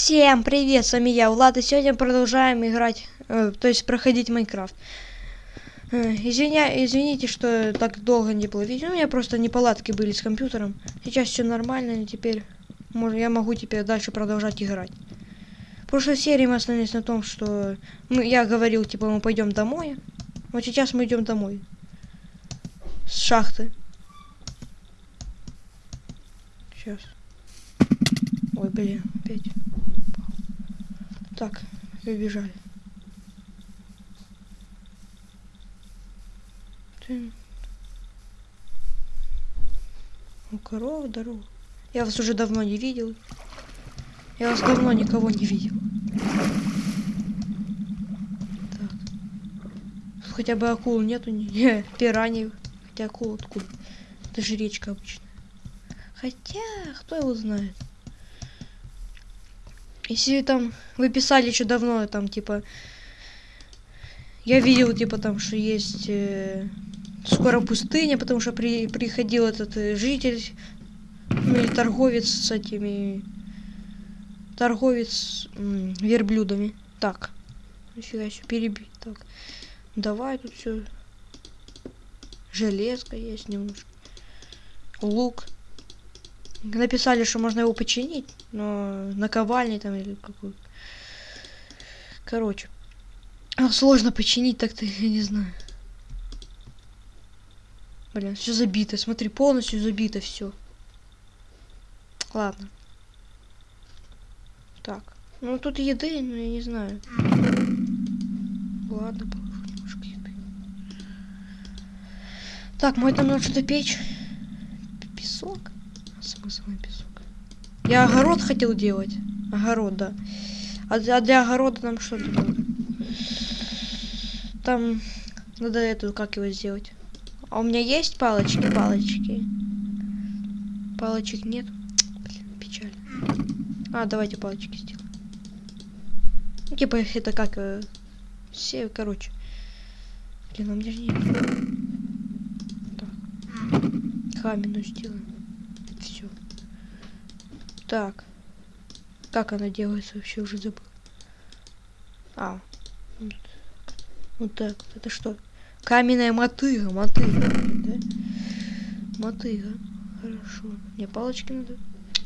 Всем привет, с вами я, Влад, и сегодня продолжаем играть, э, то есть проходить Майнкрафт. Э, извиня, извините, что так долго не было видео, у меня просто неполадки были с компьютером. Сейчас все нормально, и теперь может, я могу теперь дальше продолжать играть. В прошлой серии мы остановились на том, что мы, я говорил, типа, мы пойдем домой. Вот сейчас мы идем домой. С шахты. Сейчас. Ой, блин, опять. Так, побежали. У коров дорога. Я вас уже давно не видел. Я вас давно никого не видел. Так. Тут хотя бы акул нету, не, пираний. Хотя акул откуда? Это же речка обычная. Хотя, кто его знает. Если там вы писали еще давно, там типа я видел типа там, что есть э, скоро пустыня, потому что при, приходил этот э, житель, ну или торговец с этими торговец м, верблюдами. Так, нифига еще перебить. Так, давай тут все. Железка есть немножко. Лук. Написали, что можно его починить, но наковальни там или какой. Короче. А, сложно починить так-то, я не знаю. Блин, все забито. Смотри, полностью забито все. Ладно. Так. Ну тут еды, но я не знаю. Ладно, положу немножко еды. Так, мой там надо что-то печь. Песок смысл песок? Я огород хотел делать. Огород, да. А для, а для огорода нам что надо? Там надо эту, как его сделать? А у меня есть палочки, палочки? Палочек нет. Блин, печально. А, давайте палочки сделаем. Ну, типа это как... Э, все, короче. Блин, у меня же нет. Так. Каменную сделаем. Все. Так. Как она делается, вообще уже забыл. А. Вот, вот так. Это что? Каменная мотыга, мотыга, да? Мотыга. Хорошо. Мне палочки надо.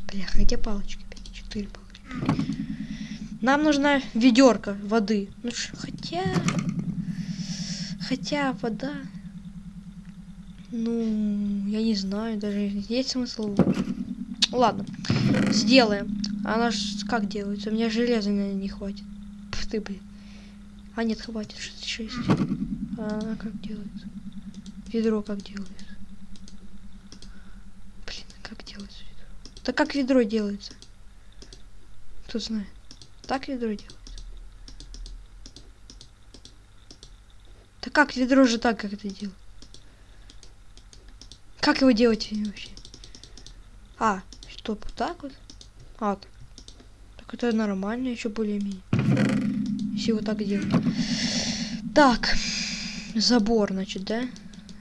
Бля, где палочки? Четыре палочки. Нам нужна ведерко воды. Ну хотя... Хотя вода ну, я не знаю, даже есть смысл. Ладно, сделаем. Она ж как делается? У меня железа, наверное, не хватит. Пф ты, блин. А нет, хватит 66. А она как делается? Ведро как делается? Блин, как делается ведро? Да как ведро делается? Кто знает? Так ведро делается? Да как ведро же так, как это делать? Как его делать вообще? А, стоп, так вот? А, так. Так это нормально, еще более-менее. Если вот так делать. Так, забор, значит, да?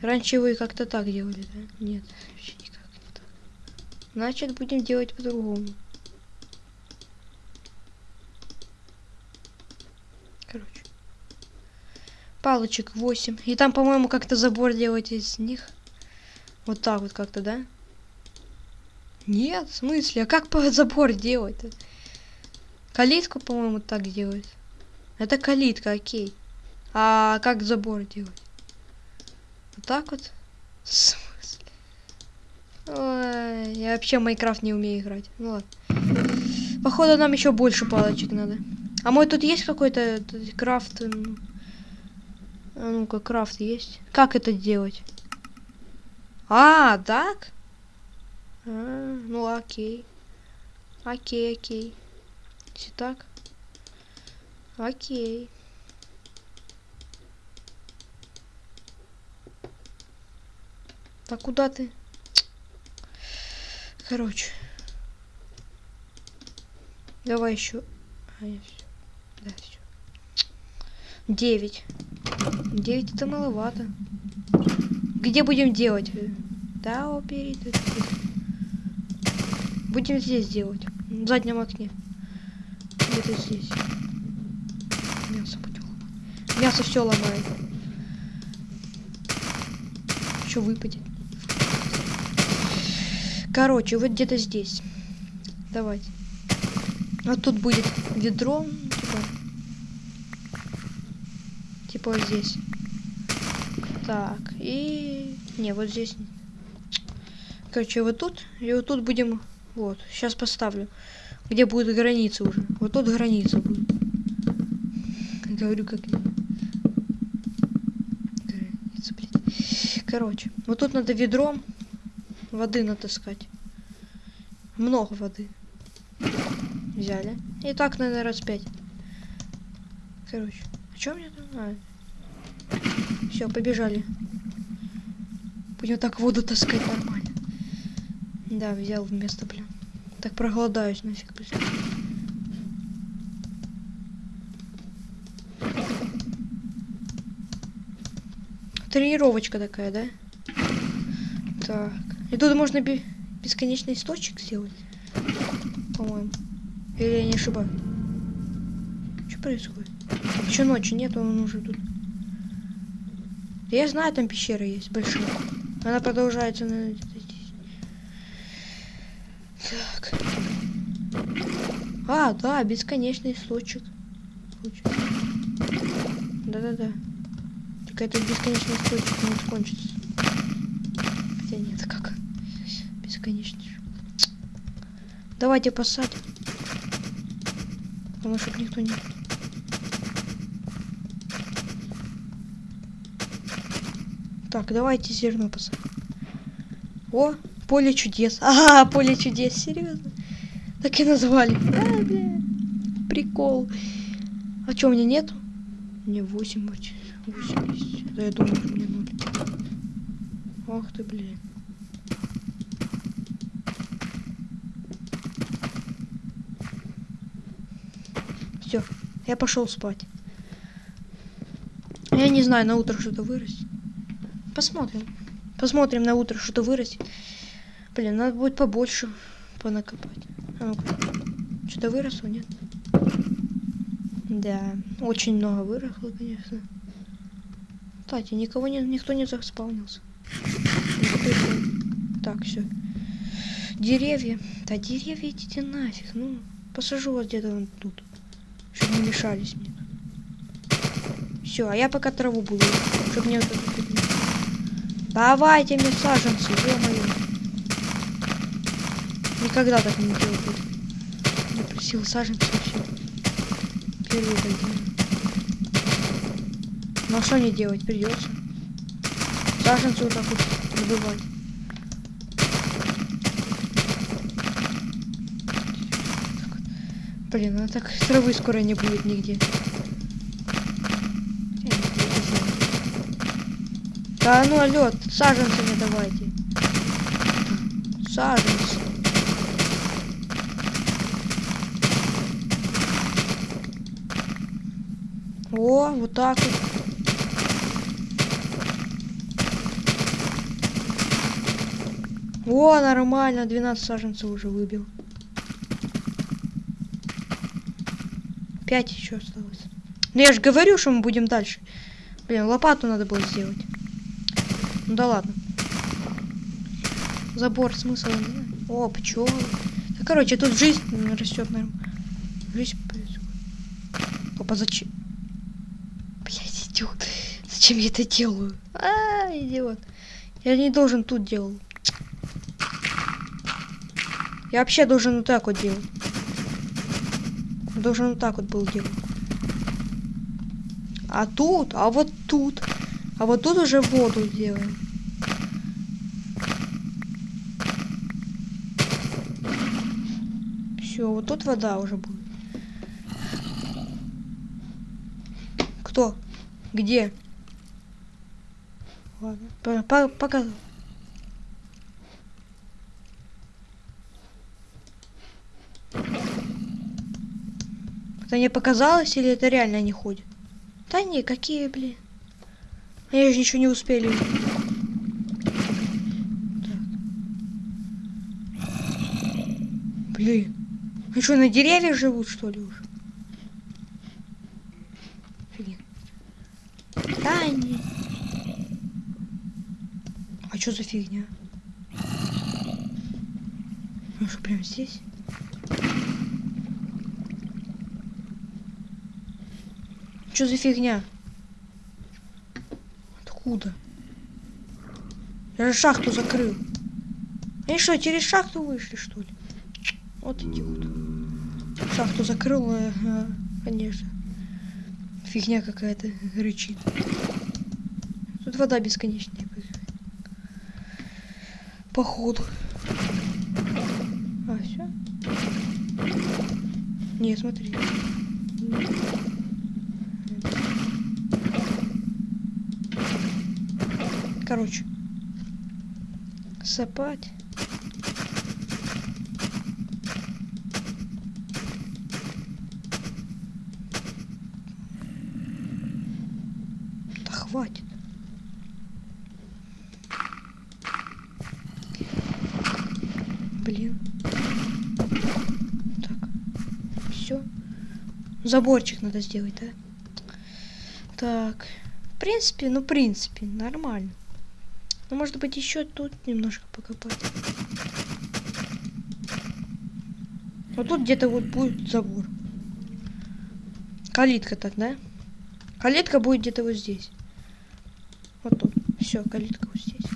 Раньше вы как-то так делали, да? Нет, вообще никак не так. Значит, будем делать по-другому. Короче. Палочек 8. И там, по-моему, как-то забор делать из них. Вот так вот как-то, да? Нет, в смысле? А как забор делать-то? Калитку, по-моему, так делать. Это калитка, окей. А как забор делать? Вот так вот? В смысле? Ой, я вообще Майнкрафт не умею играть. Ну ладно. Походу нам еще больше палочек надо. А мой тут есть какой-то крафт? А ну-ка, крафт есть. Как это делать? А, так? А, ну окей. Окей, окей. Если так. Окей. Так куда ты? Короче. Давай еще. А, я все. Да, все. Девять. Девять это маловато. Где будем делать? Да, убери. Будем здесь делать. В заднем окне. где-то здесь. Мясо будем ломать. Мясо все ломает. Что выпадет? Короче, вот где-то здесь. Давайте. Вот тут будет ведро. Типа, типа вот здесь. Так, и... Не, вот здесь. Короче, вот тут. И вот тут будем... Вот, сейчас поставлю. Где будет граница уже. Вот тут граница будет. Говорю, как... Граница, блядь. Короче, вот тут надо ведром воды натаскать. Много воды. Взяли. И так, наверное, раз пять. Короче. А что мне там? А. Все, побежали. Будем так воду таскать нормально. Да, взял вместо, блин. Так проголодаюсь нафиг, блин. Тренировочка такая, да? Так. И тут можно бесконечный источник сделать. По-моему. Или я не ошибаюсь? Что происходит? Еще ночи нет, он уже тут. Я знаю, там пещера есть большая. Она продолжается на Так. А, да, бесконечный источник. Да-да-да. Только этот бесконечный источник не кончится. Хотя нет, как? Бесконечный. Давайте посадим. Потому что никто не... Так, давайте зерно посадим. О, поле чудес. А, поле чудес, серьезно. Так и назвали. А, бля. Прикол. А что, у меня нет? Мне 8, 8 есть. Да я думаю, что мне 0. Ах ты, блин. Все, я пошел спать. Я не знаю, на утро что-то вырастет. Посмотрим. Посмотрим на утро, что-то вырастет. Блин, надо будет побольше понакопать. А ну Что-то выросло, нет? Да, очень много выросло, конечно. Кстати, никого не, никто не заспавнился. Так, все. Деревья. Да деревья идите нафиг. Ну, посажу вас где-то вон тут. Чтобы не мешались мне. Все, а я пока траву буду. Чтобы мне вот Давайте мне саженцы, ё-моё. Никогда так не делал. Я просил саженцы вообще. Первый делаю. Ну а что не делать? Придется. Саженцы вот так вот добывать. Блин, а так травы скоро не будет нигде. Да ну алло, саженцы мне давайте. Саженцы. О, вот так вот. О, нормально, 12 саженцев уже выбил. 5 еще осталось. Ну я же говорю, что мы будем дальше. Блин, лопату надо было сделать. Ну да ладно. Забор смысл. О, пчелы. Да, короче, тут жизнь растет, наверное. Жизнь происходит. Опа, зачем? Блять, идиот. Зачем я это делаю? А, идиот. Я не должен тут делать. Я вообще должен вот так вот делать. Должен вот так вот был делать. А тут, а вот тут. А вот тут уже воду делаем. Все, вот тут вода уже будет. Кто? Где? Ладно, по по показал. Это мне показалось или это реально не ходит? Да не, какие, блин. Они же ничего не успели. Так. Блин. Они что, на деревьях живут, что ли, уже? Блин. Да, они... А что за фигня? Ну что, прям здесь? Что за фигня? Откуда? Я же шахту закрыл. Они что, через шахту вышли, что ли? Вот идиот. Шахту закрыл, ага, конечно. Фигня какая-то рычит. Тут вода бесконечная. Походу. А, все? Не, смотри. Короче. Сапать. Да хватит. Блин. Так. Все. Заборчик надо сделать, да? Так. В принципе, ну, в принципе, нормально. Ну, может быть, еще тут немножко покопать. Вот тут где-то вот будет забор. Калитка так, да? Калитка будет где-то вот здесь. Вот тут. Все, калитка вот здесь.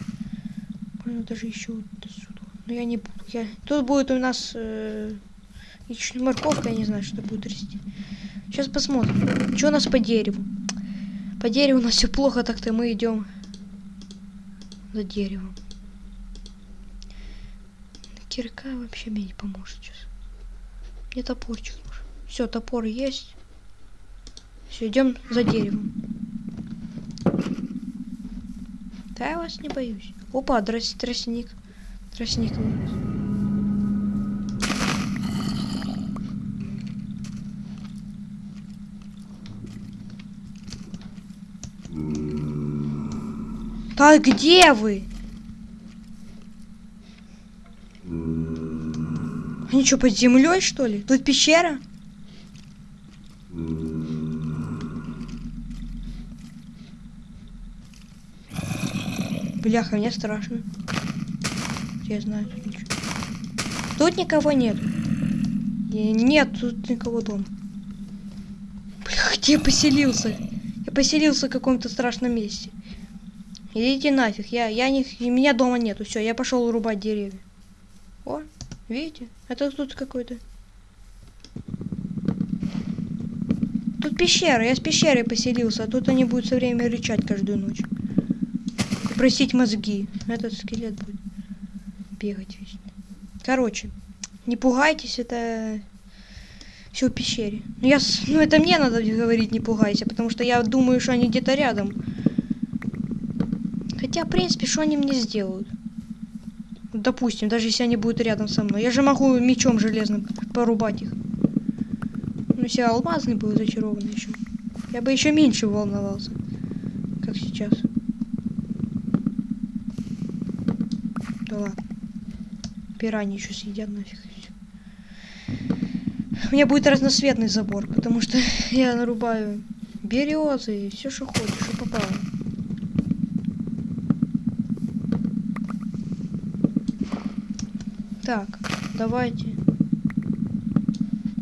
Можно даже еще вот сюда. Но я не буду. Я... Тут будет у нас э... морковка, я не знаю, что будет расти. Сейчас посмотрим. Что у нас по дереву? По дереву у нас все плохо, так-то мы идем за деревом. Кирка вообще мне не поможет сейчас. Мне топорчик нужен. Все, топор есть. Все, идем за деревом. Да, я вас не боюсь. Опа, трос, тростник. Тростник вырос. Так, где вы? Они что, под землей, что ли? Тут пещера? Бляха, мне страшно. Я знаю, тут ничего. Тут никого нет. И нет, тут никого дома. Бля, где я поселился? Я поселился в каком-то страшном месте. Идите нафиг, я, я не, меня дома нету, все, я пошел урубать деревья. О, видите, это тут какой-то. Тут пещера, я с пещерой поселился, а тут они будут все время рычать каждую ночь. Просить мозги. Этот скелет будет бегать вечно. Короче, не пугайтесь, это все в пещере. Ну, я, ну это мне надо говорить, не пугайся, потому что я думаю, что они где-то рядом. Хотя, в принципе, что они мне сделают? Допустим, даже если они будут рядом со мной. Я же могу мечом железным порубать их. Ну, если алмазный был зачарованный еще. Я бы еще меньше волновался. Как сейчас. Да ладно. Пираньи еще съедят нафиг. У меня будет разноцветный забор, потому что я нарубаю березы и все, что хочешь, что попало. Так, давайте.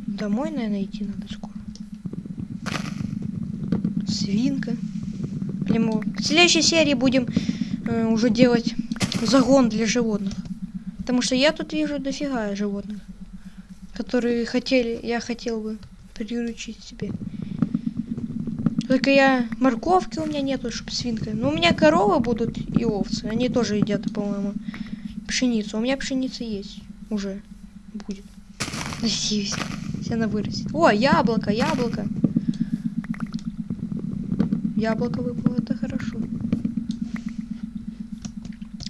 Домой, наверное, идти надо скоро. Свинка. Блин, в следующей серии будем э, уже делать загон для животных. Потому что я тут вижу дофига животных, которые хотели, я хотел бы приручить себе. Только я морковки у меня нету, чтобы свинка. Но у меня коровы будут и овцы. Они тоже едят, по-моему пшеницу. У меня пшеница есть уже. Будет. Надеюсь. Она вырастет. О, яблоко, яблоко. Яблоко выпало, это хорошо.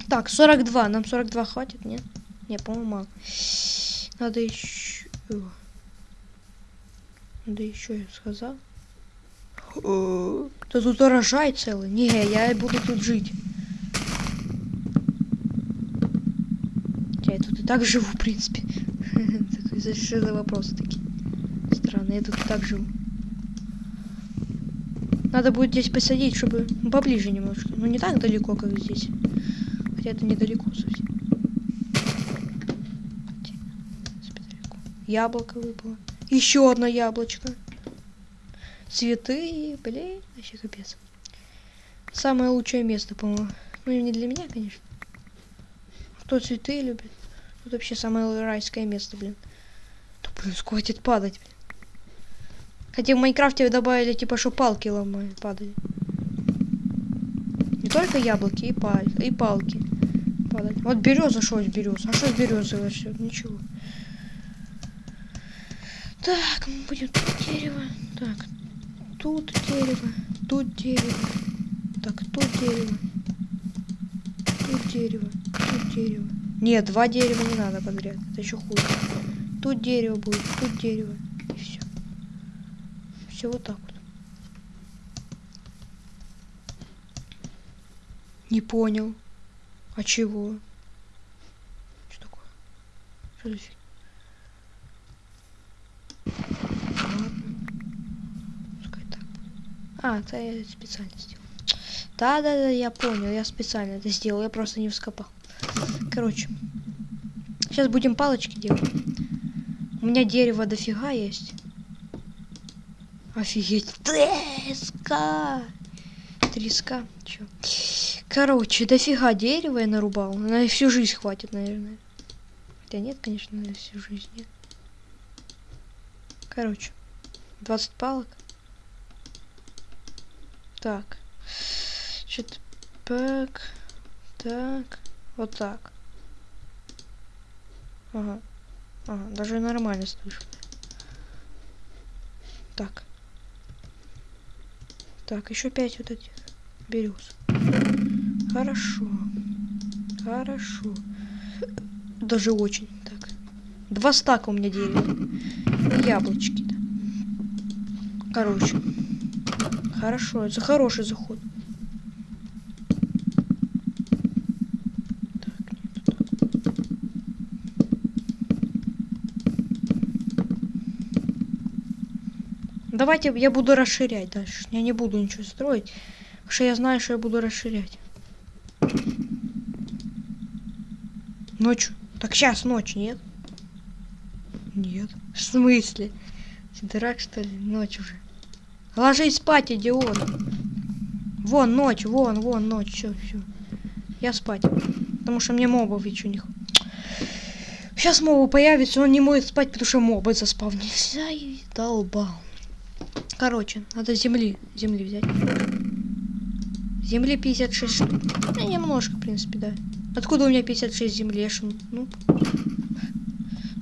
Так, 42. Нам 42 хватит, нет? Не, по-моему, мало. Надо еще... Надо еще, я сказал. Да тут урожай целый. Не, я буду тут жить. Так живу, в принципе. Такой за вопросы такие. Странно, я тут так живу. Надо будет здесь посадить, чтобы поближе немножко. Ну, не так далеко, как здесь. Хотя это недалеко совсем. Яблоко выпало. Еще одно яблочко. Цветы, блин, вообще капец. Самое лучшее место, по-моему. Ну, не для меня, конечно. Кто цветы любит? Тут вообще самое райское место, блин. Да, блин, хватит падать, блин. Хотя в Майнкрафте добавили, типа, что палки ломают, падали. Не только яблоки, и, пал и палки падали. Вот береза, что из березы? А что с березы вообще? Ничего. Так, мы будем тут дерево. Так, тут дерево, тут дерево. Так, тут дерево. Тут дерево, тут дерево. Нет, два дерева не надо подряд. Это еще хуже. Тут дерево будет, тут дерево. И все. Все вот так вот. Не понял. А чего? Что такое? Что за фиг? А, это я специально сделал. Да-да-да, я понял, я специально это сделал, я просто не вскопал. Короче, сейчас будем палочки делать. У меня дерево дофига есть. Офигеть. Треска. Треска. Чё? Короче, дофига дерева я нарубал. На всю жизнь хватит, наверное. Хотя нет, конечно, на всю жизнь нет. Короче, 20 палок. Так. Так. Так. Вот так. Ага. Ага, даже нормально слышу. Так. Так, еще пять вот этих берез. Хорошо. Хорошо. Даже очень. Так. Два стака у меня дерева. Яблочки. -то. Короче. Хорошо, это хороший заход. Давайте я буду расширять дальше. Я не буду ничего строить. Потому что я знаю, что я буду расширять. Ночью. Так сейчас ночь, нет? Нет. В смысле? Ты дурак, что ли? Ночь уже. Ложись спать, идиот. Вон ночь, вон, вон ночь. Все, все. Я спать. Потому что мне мобов еще не Сейчас мобы появится, он не может спать, потому что мобы заспавнились. Ай, долбал. Короче, надо земли, земли взять. Земли 56 штук. Ну, немножко, в принципе, да. Откуда у меня 56 земли? Ну,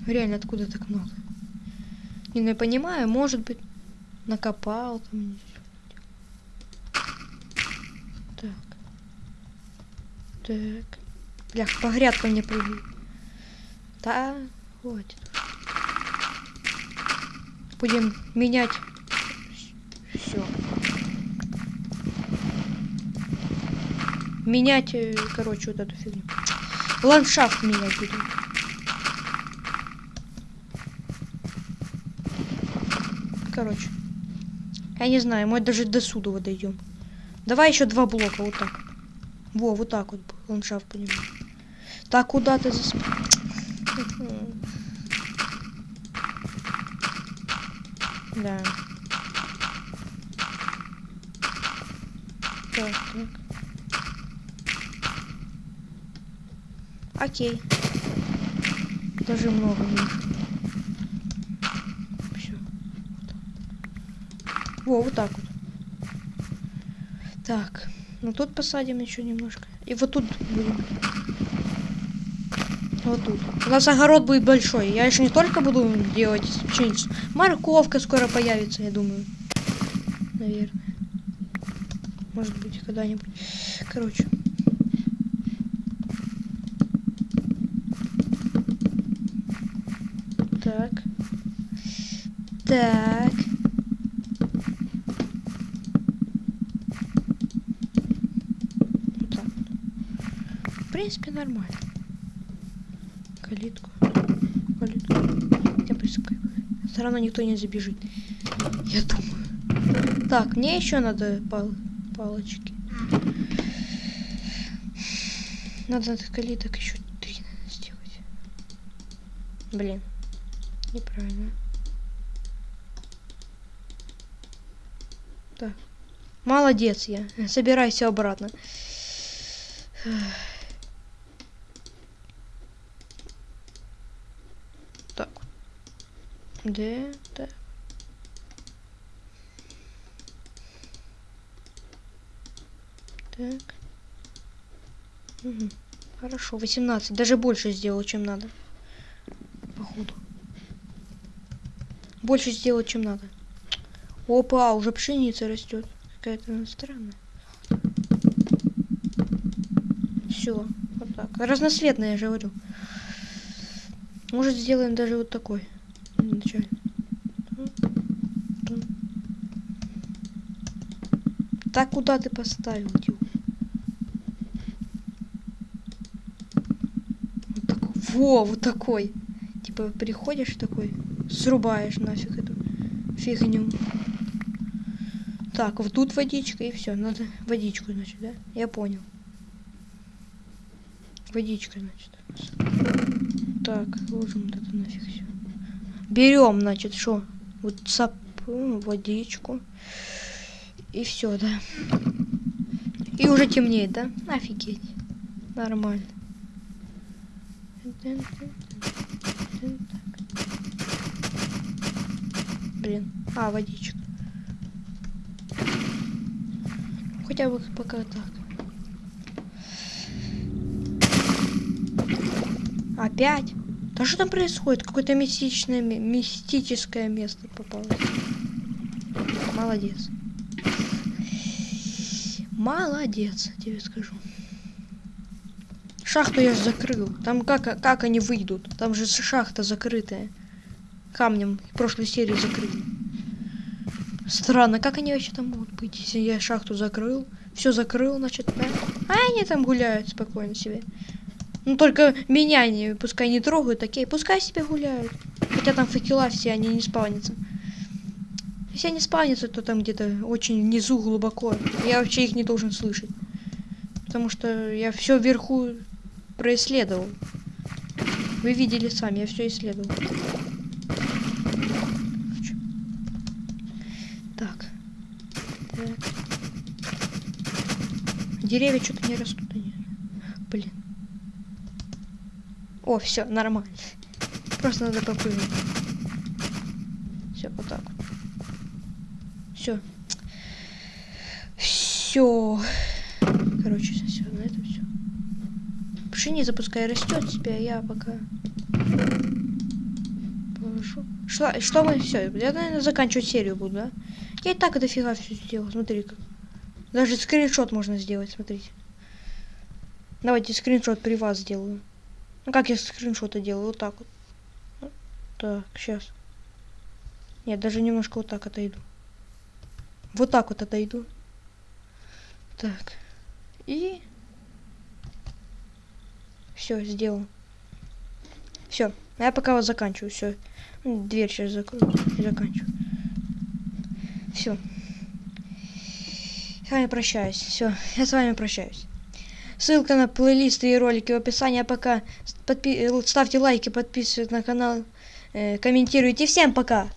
реально, откуда так много? Не, ну, я понимаю, может быть накопал там. Так. Так. Бля, по грядкам мне прыгай. Да, хватит. Будем менять все. Менять, э, короче, вот эту фигню. Ландшафт менять будем. Короче. Я не знаю, мы даже до суда дойдем. Давай еще два блока, вот так. Во, вот так вот ландшафт понимаю. Так, куда ты засп... Да. Так, так. Окей. Даже много меньше. Во, вот так вот. Так, ну тут посадим еще немножко. И вот тут будем. Вот тут. У нас огород будет большой. Я еще не только буду делать пшеницу. Морковка скоро появится, я думаю. Наверное. Может быть, когда-нибудь. Короче. Так. Так. принципе, нормально. Калитку. Калитку. Я прискаю. Все равно никто не забежит. Я думаю. Так, мне еще надо пал палочки. Надо калиток еще три сделать. Блин. Неправильно. Так. Молодец я. Собирайся обратно. Так. Где? Так. Так. Угу. Хорошо, 18. Даже больше сделал, чем надо. Походу. Больше сделать, чем надо. Опа, уже пшеница растет. Какая-то странная. Все, вот так. Разноцветная, я же говорю. Может, сделаем даже вот такой. Вначале. Так куда ты поставил, тю? Вот такой. Во, вот такой. Типа приходишь такой, срубаешь нафиг эту фигню. Так, вот тут водичка и все. Надо водичку, значит, да? Я понял. Водичка, значит. Так, ложим вот это нафиг все. Берем, значит, что? Вот сап, водичку. И все, да. И уже темнеет, да? Офигеть. Нормально. Блин. А, водичка. Хотя бы пока так. Опять? Да что там происходит? Какое-то мистичное, мистическое место попалось. Молодец. Молодец, тебе скажу. Шахту я же закрыл. Там как, как они выйдут? Там же шахта закрытая. Камнем прошлой серии закрыли. Странно, как они вообще там могут быть, если я шахту закрыл? Все закрыл, значит, да? А они там гуляют спокойно себе. Ну только меня не, пускай не трогают, такие, пускай себе гуляют. Хотя там факела все, они не спавнятся. Если они спавнятся, то там где-то очень внизу глубоко. Я вообще их не должен слышать. Потому что я все вверху происследовал. Вы видели сами, я все исследовал. Так. так. Деревья что-то не растут. Блин. О, все, нормально. Просто надо попрыгнуть. Все, вот так. Все. Все. Короче, все, на этом все. Пшеница пускай растет себя, я пока положу. Что, что мы все? Я, наверное, заканчивать серию буду, да? Я и так дофига все сделал. Смотри как. Даже скриншот можно сделать, смотрите. Давайте скриншот при вас сделаю. Ну как я скриншоты делаю? Вот так вот. Так, сейчас. Нет, даже немножко вот так отойду. Вот так вот отойду. Так. И... Все, сделал. Все. Я пока вот заканчиваю. Все. Дверь сейчас и заканчиваю. Все. Вами прощаюсь. Все, я с вами прощаюсь. Ссылка на плейлисты и ролики в описании. А пока подпи ставьте лайки, подписывайтесь на канал, э, комментируйте. Всем пока!